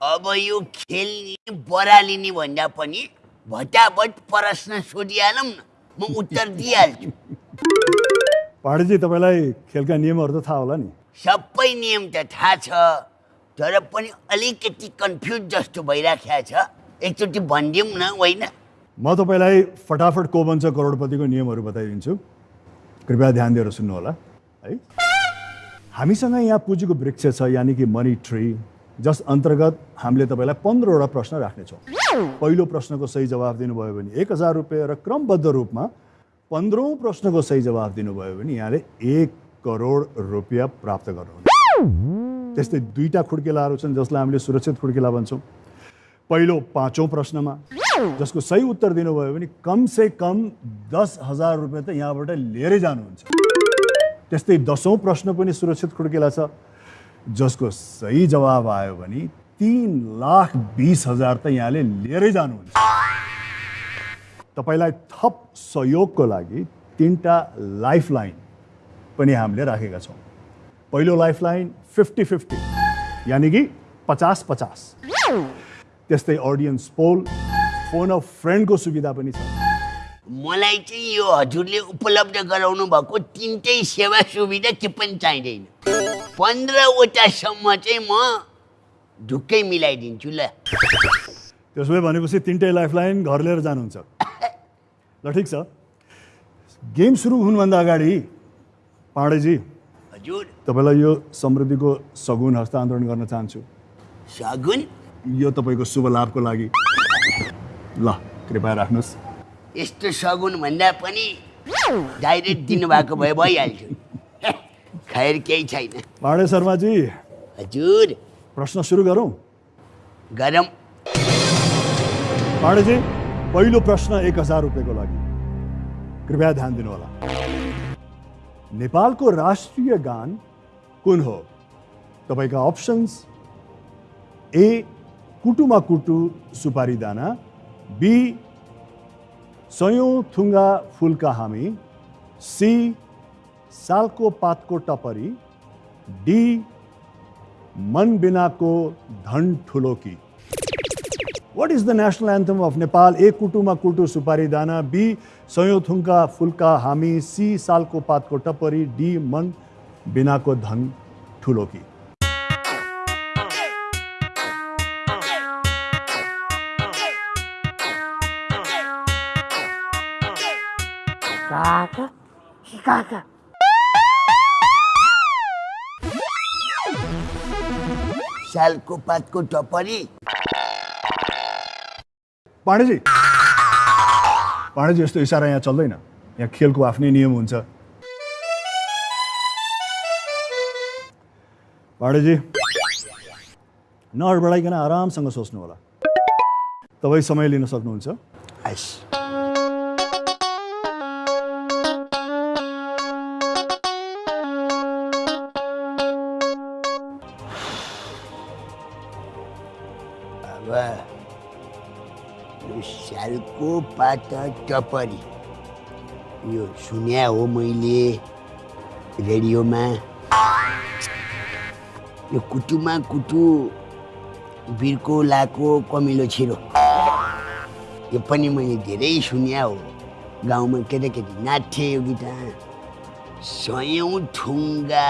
अब यो खेल्ने बरालिने भन्दा पनि भटाभट प्रश्न सोधिहालौँ न। म उत्तर दिइहाल्छु। पाण्डेजी तपाईँलाई खेलका नियमहरू त थाहा होला नि? सबै नियम त थाहा छ तर पनि अलिकति कन्फ्युज जस्तो भइराखेको छ। एकचोटि भनिदिउँ न होइन? म तपाईँलाई फटाफट को बन्छ करोडपतिको नियमहरू बताइदिन्छु। कृपया ध्यान दिएर सुन्नुहोला है? हामीसँग यहाँ पुँजीको वृक्ष छ यानि कि मनी ट्री जस अन्तर्गत हामीले तपाईँलाई पन्ध्रवटा प्रश्न राख्नेछौँ। पहिलो प्रश्नको सही जवाफ दिनुभयो भने एक हजार रुपियाँ र क्रमबद्ध रूपमा पन्ध्रौँ प्रश्नको सही जवाफ दिनुभयो भने यहाँले एक करोड रुपियाँ प्राप्त गर्नुहुनेछ। त्यस्तै दुईवटा खुड्केलाहरू छन् जसलाई हामीले सुरक्षित खुड्केला भन्छौँ। पहिलो पाँचौँ प्रश्नमा जसको सही उत्तर दिनुभयो भने कम से कम दस हजार रुपियाँ त यहाँबाट लिएरै जानुहुन्छ। त्यस्तै दसौँ प्रश्न पनि सुरक्षित खुड्केला छ। जसको सही जवाब आयो भने तिन लाख बिस हजार त यहाँले लिएरै जानुहुन्छ। तपाईँलाई थप सहयोगको लागि तिनवटा लाइफ लाइन पनि हामीले राखेका छौँ। पहिलो लाइफ लाइन फिफ्टी फिफ्टी यानि कि पचास पचास। त्यस्तै अडियन्स पोल फोन अफ फ्रेन्डको सुविधा पनि छ। मलाई चाहिँ यो हजुरले उपलब्ध गराउनु भएको तिनटै सेवा सुविधा के पनि चाहिँदैन। पन्ध्रवटासम्म चाहिँ म ढुक्कै मिलाइदिन्छु ल। त्यसो भए भनेपछि तिनटै लाइफ लाइन घर लिएर जानुहुन्छ। ल ठिक छ। गेम सुरु हुनुभन्दा अगाडि पाण्डेजी हजुर। तपाईँलाई यो समृद्धिको सगुन हस्तान्तरण गर्न चाहन्छु। सगुन? यो तपाईँको शुभ लाभको लागि। ल कृपया राख्नुहोस्। यस्तो सगुन भन्दा पनि डाइरेक्ट दिनुभएको भए भइहाल्थ्यो। खैर केही छैन। पाण्डे शर्माजी हजुर। प्रश्न सुरु गरौँ? गरम पाण्डेजी पहिलो प्रश्न एक हजार रुपियाँको लागि। कृपया ध्यान दिनुहोला। नेपालको राष्ट्रिय गान कुन हो? तपाईँका अप्सन्स ए कुटुमा कुटु सुपारी दाना। बी सयौँ थुङ्गा फुलका हामी। सी सालको पातको टपरी डी मन बिनाको धन ठुलो की What is the national anthem of Nepal? A कुटुमा कुटु सुपारी दाना बी सयौँ थुङ्का फुल्का हामी सी सालको पातको टपरी डी मन बिनाको धन ठुलो की Kaka, kaka. सालको पातको टपरी। पाण्डेजी पाण्डेजी यस्तो इसारा यहाँ चल्दैन। यहाँ खेलको आफ्नै नियम हुन्छ। पाण्डेजी नहडबडाइकन आरामसँग सोच्नु होला तपाईँ समय लिन सक्नुहुन्छ। हस् सालको पात टपरी। यो सुन्या हो मैले रेडियोमा। यो कुटुमा कुटु बिर्को लाको कमिलो छिरो। यो पनि मैले धेरै सुन्या हो। गाउँमा केटाकेटी नाच्थे यो गीत सयौँ ठुङ्गा।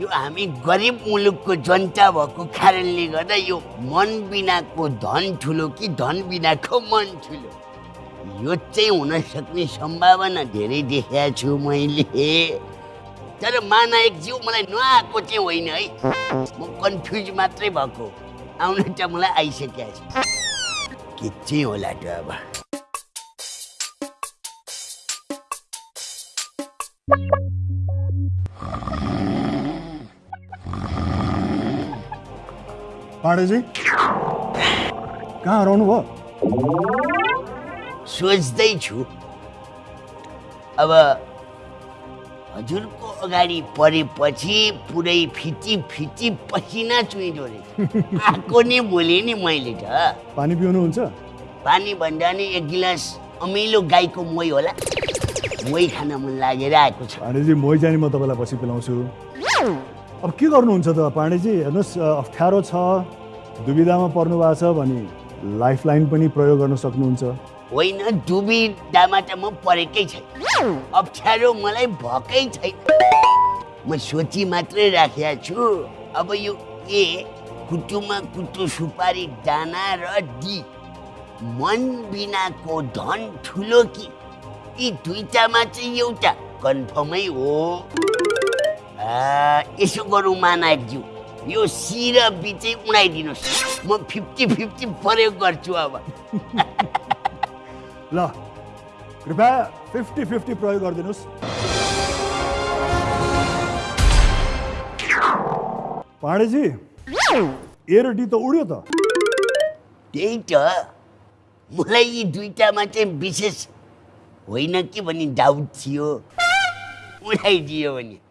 यो हामी गरिब मुलुकको जनता भएको कारणले गर्दा यो मन बिनाको धन ठुलो कि धन बिनाको मन ठुलो? यो चाहिँ हुन सक्ने सम्भावना धेरै देखेको छु मैले। तर महानायकज्यू मलाई नआएको चाहिँ होइन है। म कन्फ्युज मात्रै भएको। आउन त मलाई आइसकेको छ। के चाहिँ होला त अब? पाण्डेजी कहाँ हराउनु भयो? सोच्दैछु अब हजुरको अगाडि परेपछि पुरै फिटी फिटी पसिना चुइँदो रहेछ। आएको नि भोलि नि मैले त। पानी पिउनुहुन्छ? पानी भन्दा नि एक गिलास अमिलो गाईको मोही होला। मोही खान मन लागेर आएको छ। पाण्डेजी मै चाहिँ नि म तपाईँलाई पछि पिलाउँछु। अब के गर्नुहुन्छ त पाण्डेजी? हेर्नुहोस् अप्ठ्यारो छ दुविधामा पर्नु भएको छ भने लाइफलाइन पनि प्रयोग गर्न सक्नुहुन्छ। होइन दुविधामा त म परेकै छैन। अप्ठ्यारो मलाई भएकै छैन। म सोची मात्रै राखेको छु। अब यो ए कुटुमा कुटु सुपारी दाना र डी मन बिनाको धन ठुलो कि? यी दुईटामा चाहिँ एउटा कन्फर्मै हो। यसो गरौँ मानाज्यू यो सी र बी चाहिँ उडाइदिनुहोस् म फिफ्टी फिफ्टी प्रयोग गर्छु अब ल कृपया फिफ्टी फिफ्टी प्रयोग गरिदिनुहोस् पाण्डेजी ए र डी त उड्यो त त्यही त मलाई यी दुईटामा चाहिँ विशेष होइन कि भन्ने डाउट थियो उडाइदियो भने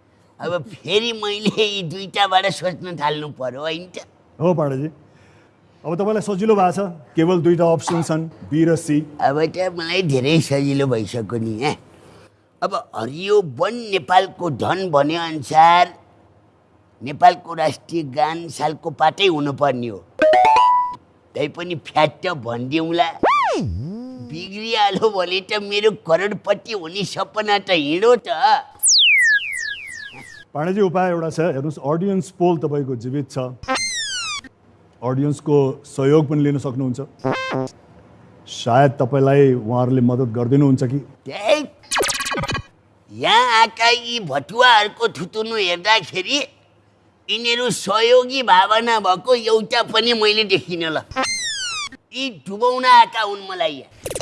अब फेरि मैले यी दुईटाबाट सोच्न थाल्नु पर्यो होइन त? हो पाण्डेजी अब तपाईँलाई सजिलो भएको छ। केवल दुईवटा अप्सन छन् बी र सी अब त मलाई धेरै सजिलो भइसक्यो नि यहाँ अब हरियो वन नेपालको धन भने अनुसार नेपालको राष्ट्रिय गान सालको पाटै हुनुपर्ने हो। तैपनि फ्याट भनिदिउँला। बिग्रिहाल्यो भने त मेरो करोडपति हुने सपना त हिँडो त। पाण्डेजी उपाय एउटा छ हेर्नुहोस् अडियन्स पोल तपाईँको जीवित छ। अडियन्सको सहयोग पनि लिन सक्नुहुन्छ। सायद तपाईँलाई उहाँहरूले मद्दत गरिदिनुहुन्छ कि? यहाँ आएका यी भटुवाहरूको थुतुनु हेर्दाखेरि यिनीहरू सहयोगी भावना भएको एउटा पनि मैले देखिनँ ल। यी डुबाउन आएका हुन् मलाई यहाँ।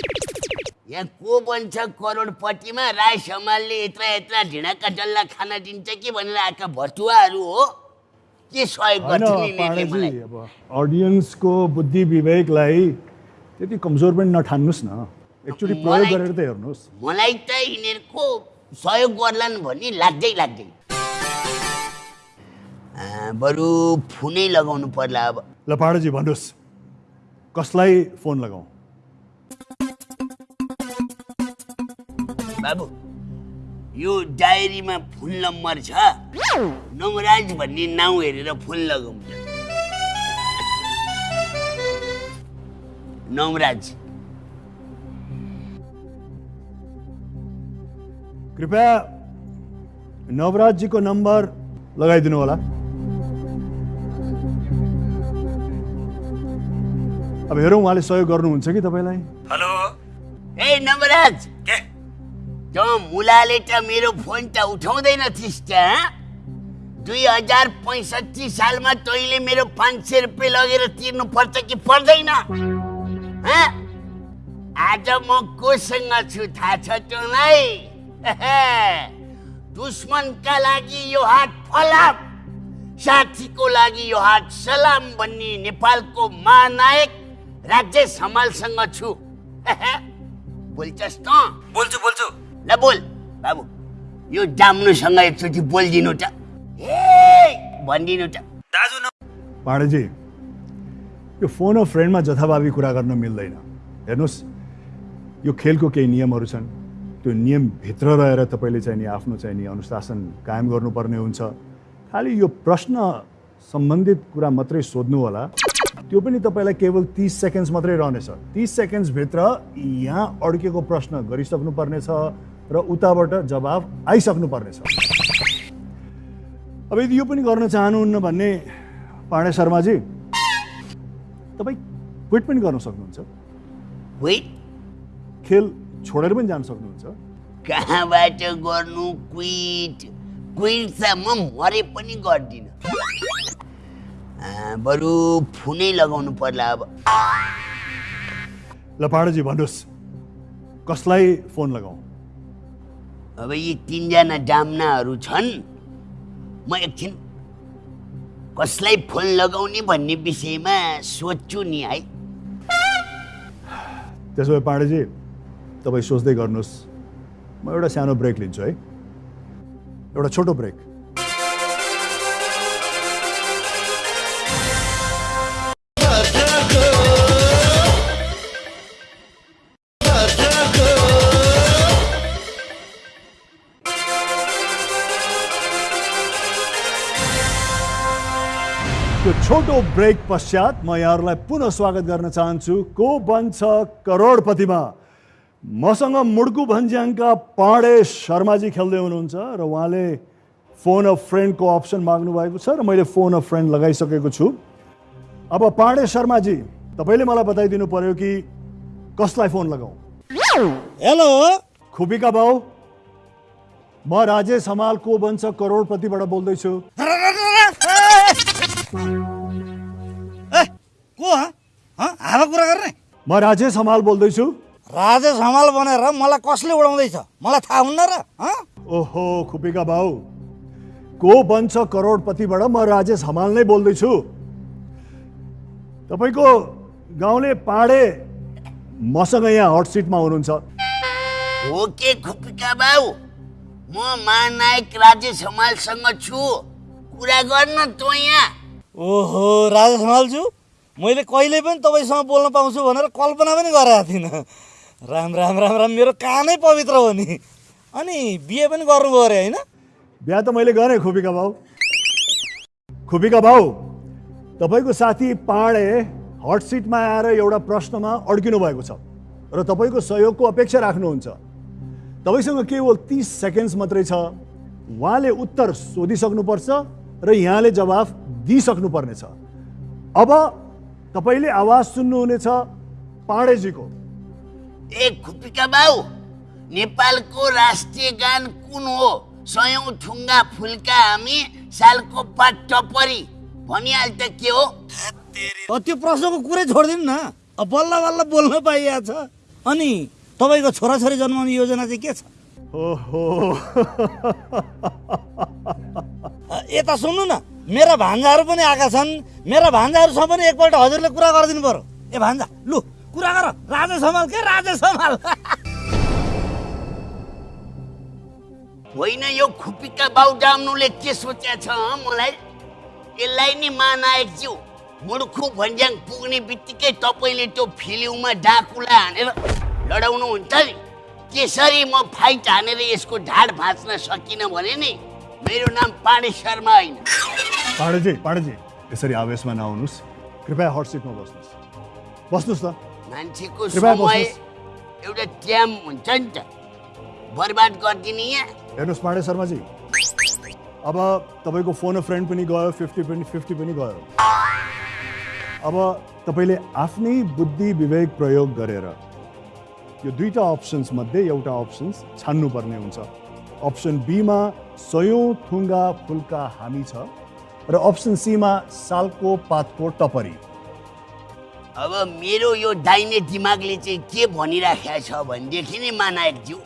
यहाँ को बन्छ करोडपतिमा राई समालले यत्र यत्र ढिँडाका डल्ला खान दिन्छ कि भनेर आएका भटुवाहरू हो? के सहयोग अब अडियन्सको बुद्धि विवेकलाई त्यति कमजोर पनि नठान्नुहोस् न. एकचोटि प्रयोग गरेर त हेर्नुहोस् मलाई त यिनीहरूको सहयोग गर्लान् भन्ने लाग्दै लाग्दैन आ, बरु फोनै लगाउनु पर्ला अब। ल पाण्डेजी भन्नुहोस् कसलाई फोन लगाउँ बाबु। यो डायरीमा फोन नम्बर छ। नवराज भन्ने नाउँ हेरेर फोन लगाउँ। नवराज कृपया नवराजजीको नम्बर लगाइदिनु होला। अब हेरौँ उहाँले सहयोग गर्नुहुन्छ कि तपाईँलाई? हेलो। ए नवराज के? त मुलाले त मेरो फोन त उठाउँदैन थिइस् त हँ? दुई हजार पैँसठी सालमा तैँले मेरो पाँच सय रुपियाँ लगेर तिर्नु पर्छ कि पर्दैन? आज म कोसँग छु थाहा छ तँलाई दुश्मनका लागि यो हात फलाम साथीको लागि यो हात सलाम भन्ने नेपालको महानायक राज्य समालसँग छु। बोल्छस् त बोल्छु बोल्छु। ल बोल। बाबु यो डाम्नुसँग एकचोटि बोलिदिनु त। ए भनिदिनु त। दाजु न यो फोन अफ फ्रेन्डमा जथाभावी कुरा गर्न मिल्दैन। हेर्नुहोस् यो खेलको केही नियमहरू छन्। त्यो नियमभित्र रहेर तपाईँले चाहिँ नि आफ्नो चाहिँ नि अनुशासन कायम गर्नुपर्ने हुन्छ। खालि यो प्रश्न सम्बन्धित कुरा मात्रै सोध्नु होला त्यो पनि तपाईँलाई केवल तिस सेकेन्ड्स मात्रै रहनेछ। तिस सेकेन्ड्सभित्र यहाँ अड्केको प्रश्न गरिसक्नु पर्नेछ र उताबाट जवाब आइसक्नु पर्नेछ अब यदि यो पनि गर्न चाहनुहुन्न भन्ने पाण्डे शर्माजी तपाईँ क्विट पनि गर्न सक्नुहुन्छ। वेट? खेल छोडेर पनि जान सक्नुहुन्छ। कहाँबाट गर्नु क्विट? क्विट त म मरे पनि गर्दिनँ। बरु फोनै लगाउनु पर्ला अब। ल पाण्डेजी भन्नुहोस् कसलाई फोन लगाउँ? अब यी तिनजना डाम्नाहरू छन् म एकछिन कसलाई फोन लगाउने भन्ने विषयमा सोध्छु नि है। त्यसो भए पाण्डेजी तपाईँ सोच्दै गर्नुहोस्। म एउटा सानो ब्रेक लिन्छु है। एउटा छोटो ब्रेक। छोटो ब्रेक पश्चात म यहाँहरूलाई पुनः स्वागत गर्न चाहन्छु को बन्छ करोडपतिमा? मसँग मुड्कु भन्ज्याङका पाँडे शर्माजी खेल्दै हुनुहुन्छ र उहाँले फोन अफ फ्रेन्डको अप्सन माग्नु भएको छ र मैले फोन अफ फ्रेन्ड लगाइसकेको छु। अब पाँडे शर्माजी तपाईँले मलाई बताइदिनु पर्यो कि कसलाई फोन लगाऊ? हेलो? खुबीका बाउ म राजेश हमाल को बन्छ करोडपतिबाट बोल्दैछु। को हँ? हँ? हावा कुरा गर्ने। म राजेश हमाल बोल्दैछु। राजेश हमाल भनेर मलाई कसले उडाउँदैछ? मलाई थाहा हुन्न र हँ? ओहो खुपीका बाउ को बन्छ करोडपतिबाट म राजेश हमाल नै बोल्दैछु। तपाईँको गाउँले पाडे मसँग यहाँ हट सिटमा हुनुहुन्छ। हो के खुपिका बाउ म महानायक राजेश हमालसँग छु। कुरा गर्न त यहाँ। ओहो राजेश हमालज्यू। मैले कहिले पनि तपाईँसँग बोल्न पाउँछु भनेर कल्पना पनि गरेको थिइनँ। राम राम राम राम मेरो कानै पवित्र हो नि। अनि बिहे पनि गर्नुभयो अरे होइन? बिहा त मैले गरेँ खुपीका बाउ खुपीका बाउ तपाईँको साथी पाडे हट सिटमा आएर एउटा प्रश्नमा अड्किनु भएको छ र तपाईँको सहयोगको अपेक्षा राख्नुहुन्छ। तपाईँसँग केवल तिस सेकेन्ड्स मात्रै छ। उहाँले उत्तर सोधिसक्नुपर्छ र यहाँले जवाफ दिइसक्नुपर्नेछ। अब तपाईँले आवाज सुन्नुहुनेछ पाडेजीको। ए खुपिका बाउ नेपालको राष्ट्रिय गान कुन हो? सयौँ ठुङ्गा फुल्का हामी सालको पात टपरी भनिहाल त के हो? त्यो प्रश्नको कुरै छोडिदिनु न। अब बल्ल बल्ल बोल्न पाइएको छ अनि तपाईँको छोराछोरी जन्माउने योजना चाहिँ के छ? ओहो। यता सुन्नु न। मेरा भान्जाहरू पनि आएका छन्। मेरा भान्जाहरूसँग पनि एकपल्ट हजुरले कुरा गरिदिनु पर्यो। ए भान्जा लु कुरा गर। राजा सम्हाल के? राजा सम्हाल। होइन यो खुपिका बाउ डाम्नुले के सोचेको छ मलाई? यसलाई नि महानायकज्यू मुडुखु भन्ज्याङ पुग्ने बित्तिकै तपाईँले त्यो फिल्ममा डाकुलाई हानेर लडाउनु हुन्छ नि। त्यसरी म फाइट हानेर यसको ढाड भाँच्न सकिनँ भने नि मेरो नाम पाणे शर्मा होइन। पाडेजी पाडेजी यसरी आवेशमा नआउनुहोस्। कृपया हट सिटमा बस्नुहोस्। बस्नुहोस् न मान्छेको समय। एउटा ट्याम हुन्छ नि त। बर्बाद गरिदिने यहाँ। हेर्नुहोस् पाण्डे शर्माजी। अब तपाईँको फोन अ फ्रेन्ड पनि गयो फिफ्टी पनि फिफ्टी पनि गयो। अब तपाईँले आफ्नै बुद्धि विवेक प्रयोग गरेर यो दुईवटा अप्सन्स मध्ये एउटा अप्सन्स छान्नुपर्ने हुन्छ। अप्सन बीमा सयौँ थुङ्गा फुल्का हामी छ। र अप्सन सीमा सालको पातको टपरी। अब मेरो यो दाहिने दिमागले चाहिँ के भनिराखेको छ भनेदेखि नि मानायकज्यू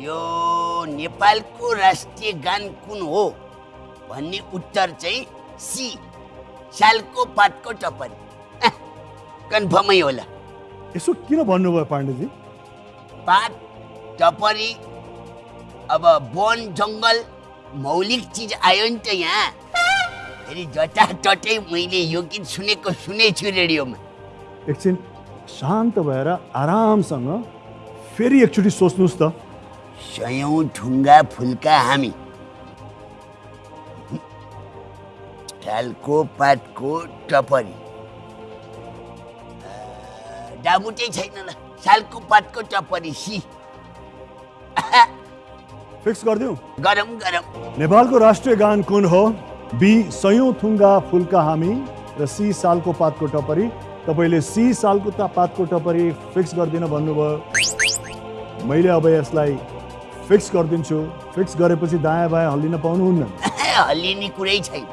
यो नेपालको राष्ट्रिय गान कुन हो भन्ने उत्तर चाहिँ सी सालको पातको टपरी। कन्फर्मै होला। यसो किन भन्नुभयो पाण्डेजी? पात टपरी अब वन जङ्गल मौलिक चिज आयो नि त यहाँ। फेरि जटातटै मैले यो गीत सुनेको सुनेछु रेडियोमा। एकछिन शान्त भएर आरामसँग फेरि एकचोटि सोच्नुहोस् त। सयौँ ढुङ्गा फुल्का हामी। टालको पातको टपरी। डाबुटै छैन ल सालको पातको टपरी सी। फिक्स गरिदिउँ। गरम गरम। नेपालको राष्ट्रिय गान कुन हो? बी सयौँ थुङ्गा फुल्का हामी र सी सालको पातको टपरी। तपाईँले सी सालको ता पातको टपरी फिक्स गरिदिन भन्नुभयो। मैले अब यसलाई फिक्स गरिदिन्छु। फिक्स गरेपछि दायाँ बायाँ हल्लिन पाउनुहुन्न। हल्लिने कुरै छैन।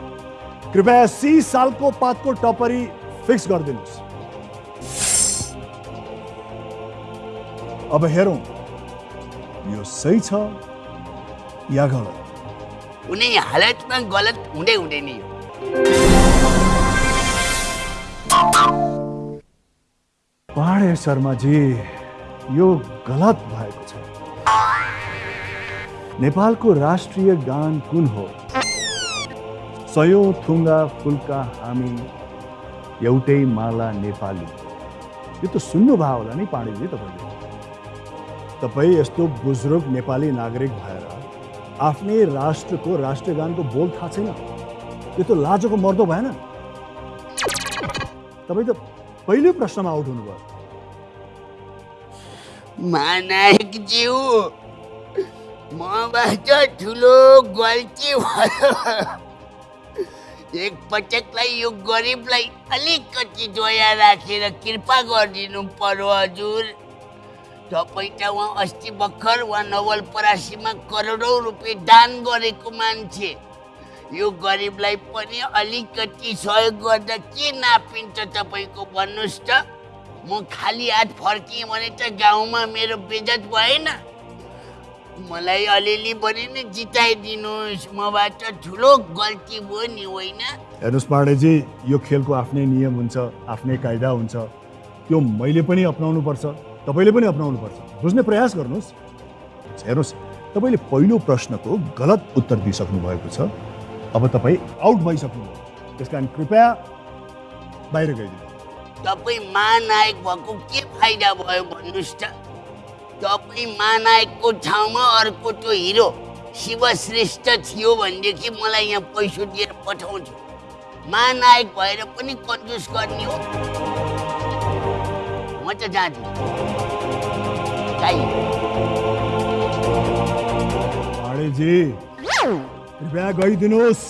कृपया सी सालको पातको टपरी फिक्स गरिदिनुहोस्। अब हेरौँ। यो सही छ या गलत? कुनै हालतमा गलत हुँदै हुँदैन यो। पाडे शर्माजी यो गलत भएको छ। नेपालको राष्ट्रिय गान कुन हो? सयौँ थुङ्गा फुल्का हामी एउटै माला नेपाली। यो त सुन्नुभयो होला नि पाण्डेजी तपाईँले। तपाईँ यस्तो बुजुर्ग नेपाली नागरिक भएर आफ्नै राष्ट्रको राष्ट्रगानको बोल थाहा छैन। यो त लाजको मर्दो भएन। तपाईँ त पहिलो प्रश्नमा आउट हुनुभयो। मबाट ठुलो गल्ती भयो। एकपटकलाई यो गरिबलाई अलिकति दया राखेर कृपा गरिदिनु पर्यो हजुर। तपाईँ त उहाँ अस्ति भर्खर उहाँ नवलपरासीमा करोडौँ रुपियाँ दान गरेको मान्छे। यो गरिबलाई पनि अलिकति सहयोग गर्दा के नापिन्छ तपाईँको भन्नुहोस् त? म खाली हात फर्किएँ भने त गाउँमा मेरो बेजत भएन। मलाई अलिअलि बढी नै जिताइदिनुहोस्। मबाट ठुलो गल्ती भयो नि होइन? हेर्नुहोस् पाण्डेजी यो खेलको आफ्नै नियम हुन्छ आफ्नै कायदा हुन्छ। त्यो मैले पनि अपनाउनु पर्छ तपाईँले पनि अपनाउनु पर्छ बुझ्ने प्रयास गर्नुहोस्। हेर्नुहोस् तपाईँले पहिलो प्रश्नको गलत उत्तर दिइसक्नु भएको छ। अब तपाईँ आउट भइसक्नुभयो। त्यस कारण कृपया बाहिर गइदिनु। तपाईँ महानायक भएको के फाइदा भयो भन्नुहोस् त? तपाईँ महानायकको ठाउँमा अर्को त्यो हिरो शिवश्रेष्ठ थियो भनेदेखि मलाई यहाँ पैसा दिएर पठाउँछु महानायक भएर पनि कन्जुस गर्ने हो। म त जाँदिनँ। पाण्डेजी कृपया गइदिनुहोस्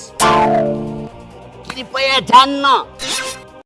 कृपया जान्न।